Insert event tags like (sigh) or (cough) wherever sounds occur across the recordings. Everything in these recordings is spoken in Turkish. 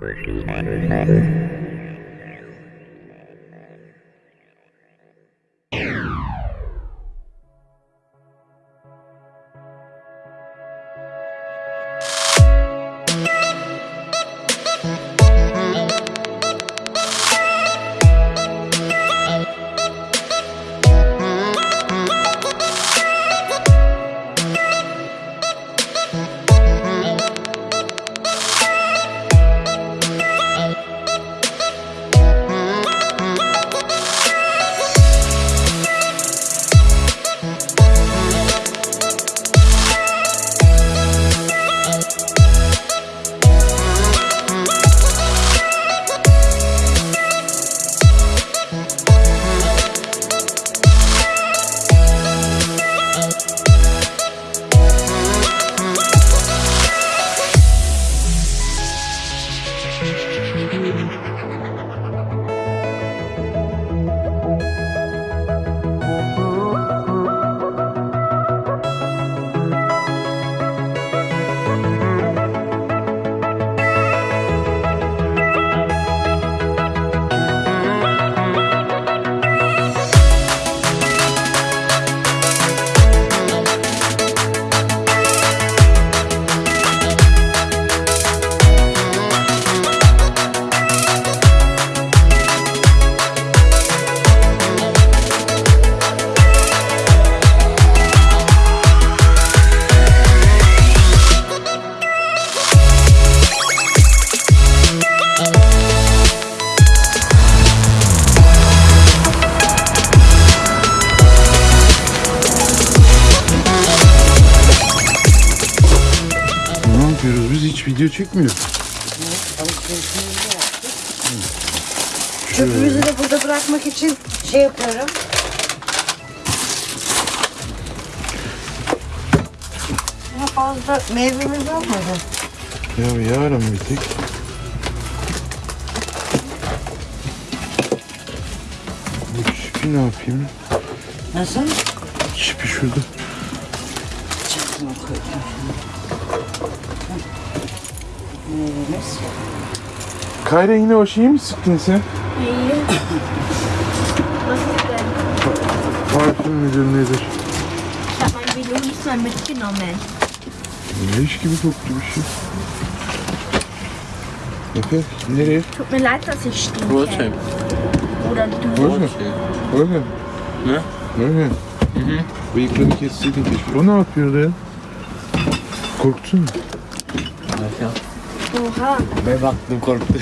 Ne video çekmiyoruz. Çöpümüzü de burada bırakmak için şey yapıyorum. Daha fazla meyvemiz olmadı. Ya yarın bir tek. Bu çipi ne yapayım? Nasıl? Çipi şurada. Çakma koydum şimdi. Meyvemiz. Kayra yine o şeyi mi sıktın sen? Parfüm müdür nedir? Habe mein Velo nicht mal mitgenommen. Leş gibi koktu bir şey. Efe nereye? Tut mir leid, dass ich stinke. Roadtrip. Oder du. Oraya. Oraya. Ne? Oraya. Bıyıklarını kesseydin keşke. O ne yapıyordu ya? Korktun mu? Oha. Ben baktım korktu.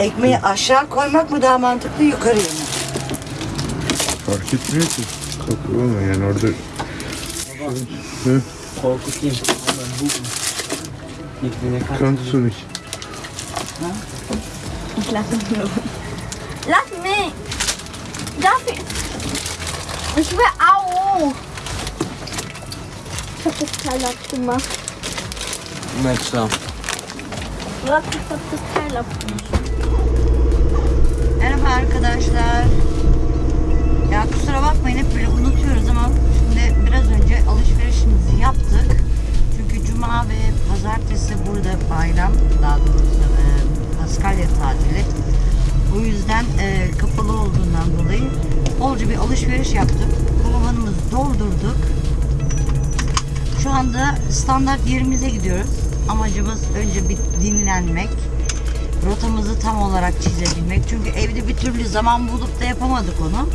Ekmeği aşağı koymak mı daha mantıklı yukarıya mı? Fark etmiyor ki. Kapı olma yani orada. Hı? Korkutayım. Hemen bu. Kan lass mich nur. Lass mich. Darf ich? Ich will auch. Ich hab das Teil abgemacht. Meçlam. Warte, Merhaba arkadaşlar. Ya kusura bakmayın hep böyle unutuyoruz ama şimdi biraz önce alışverişimizi yaptık. Çünkü cuma ve pazartesi burada bayram, daha doğrusu e, Paskalya tatili. O yüzden e, kapalı olduğundan dolayı bolca bir alışveriş yaptık. Karavanımızı doldurduk. Şu anda standart yerimize gidiyoruz. Amacımız önce bir dinlenmek, rotamızı tam olarak çizebilmek. Çünkü evde bir türlü zaman bulup da yapamadık onu.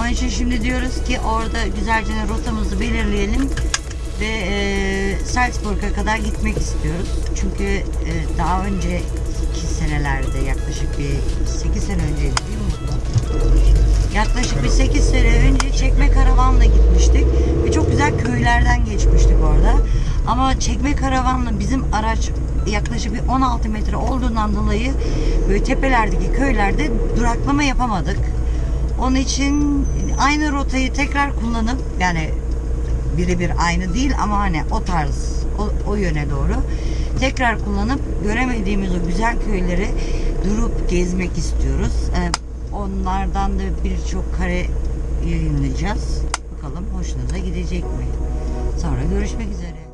Onun için şimdi diyoruz ki orada güzelce rotamızı belirleyelim ve e, Salzburg'a kadar gitmek istiyoruz. Çünkü e, daha önceki senelerde yaklaşık bir 8 sene önceydi değil mi? Yaklaşık bir 8 sene önce çekme karavanla gitmiştik ve çok güzel köylerden geçmiştik orada. Ama çekme karavanla bizim araç yaklaşık bir 16 metre olduğundan dolayı böyle tepelerdeki köylerde duraklama yapamadık. Onun için aynı rotayı tekrar kullanıp yani birebir aynı değil ama hani o tarz o, o yöne doğru tekrar kullanıp göremediğimiz o güzel köyleri durup gezmek istiyoruz. Ee, onlardan da birçok kare yayınlayacağız. Bakalım hoşunuza gidecek mi? Sonra görüşmek üzere.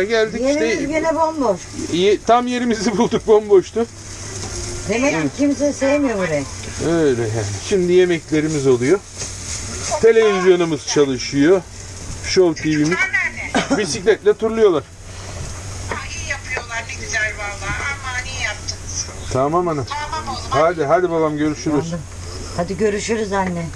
He, geldik Yerimiz işte. gene bomboş. İyi, tam yerimizi (laughs) bulduk bomboştu. Demek ki kimse sevmiyor burayı. Öyle yani. Şimdi yemeklerimiz oluyor. Televizyonumuz çalışıyor. Show TV'miz. Bisikletle turluyorlar. Aa, iyi yapıyorlar ne güzel vallahi. Aman iyi yaptınız. Tamam hanım. Tamam oğlum. Hadi hadi babam görüşürüz. Hadi görüşürüz anne.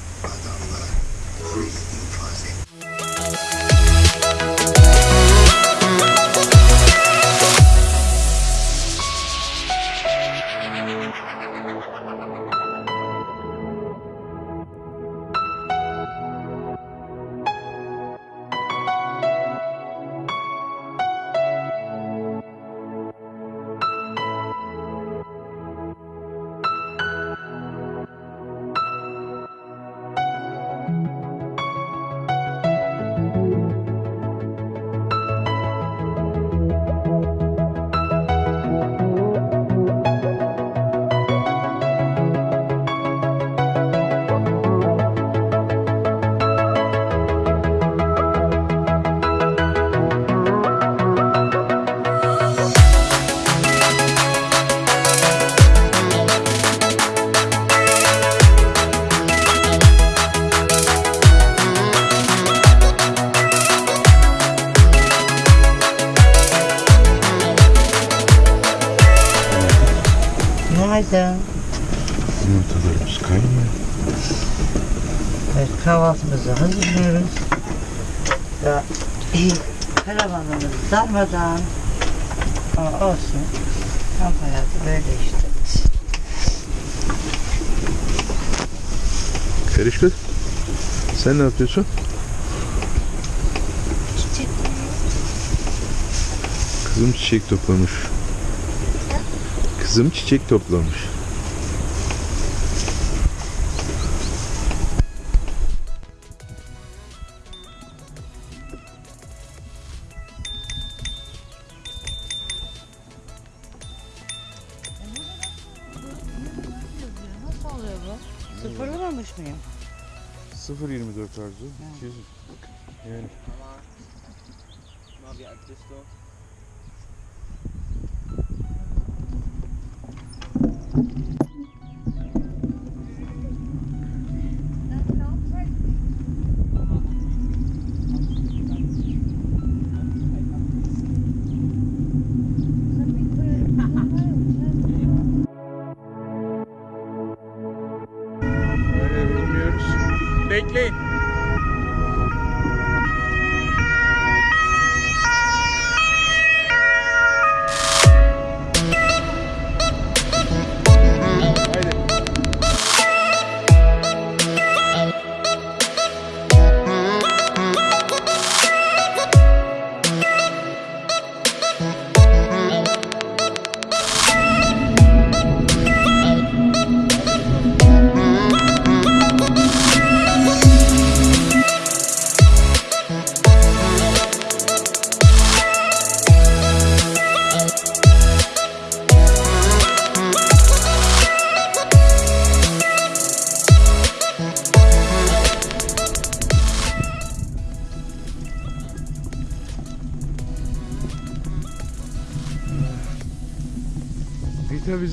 Evet, kahvaltımızı hazırlıyoruz. Ya, iyi. Karavanımız darmadan. Ama olsun. Kamp hayatı böyle işte. Feriş kız. Sen ne yapıyorsun? Kızım çiçek toplamış. Kızım çiçek toplamış. 0.24 arzu. 200. Yani? Öyle bilmiyoruz. Bekleyin.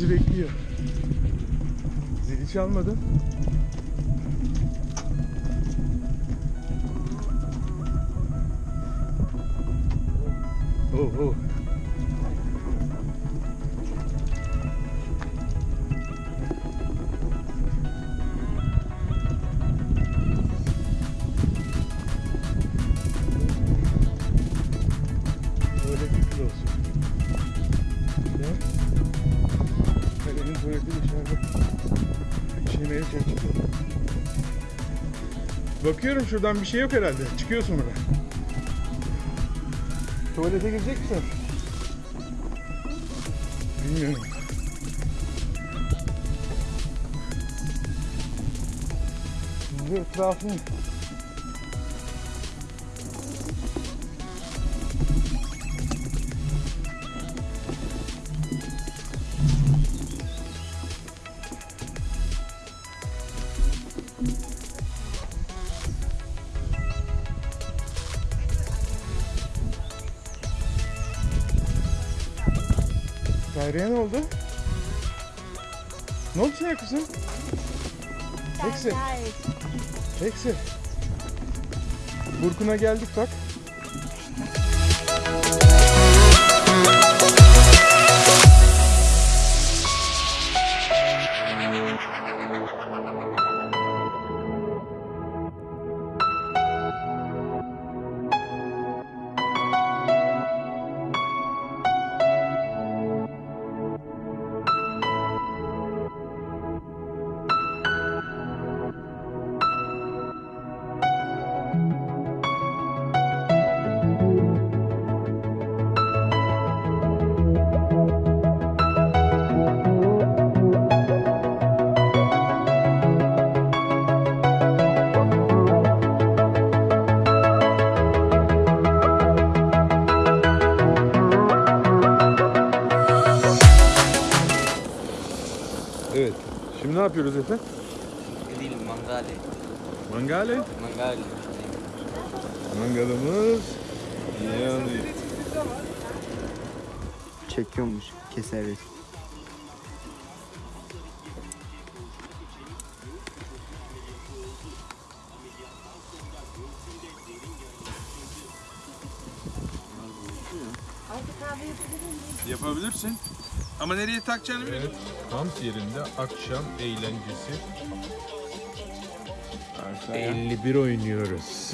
Bizi bekliyor. Zili çalmadı. Oh oh. Şeymeye çalışıyor. Bakıyorum şuradan bir şey yok herhalde. Çıkıyorsun buradan. Tuvalete girecek misin? Bilmiyorum. Şimdi etrafını Kayra'ya ne oldu? Ne oldu sana kızım? Heksi. Heksi. Burkun'a geldik bak. Evet. Şimdi ne yapıyoruz Efe? Değil mangali. Mangale. Mangali. Mangalımız yanıyor. Çekiyormuş. Keseriz. Yapabilirsin. Ama nereye takacağını biliyor musun? Kamp yerinde akşam eğlencesi. 51 oynuyoruz.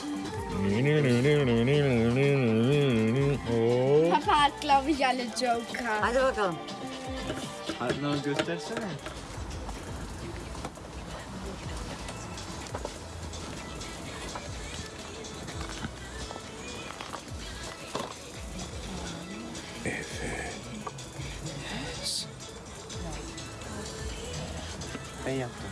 Hop. Papa glaube ich, alle Joker. Hadi bakalım. Adnan göstersene. Ben Yeah.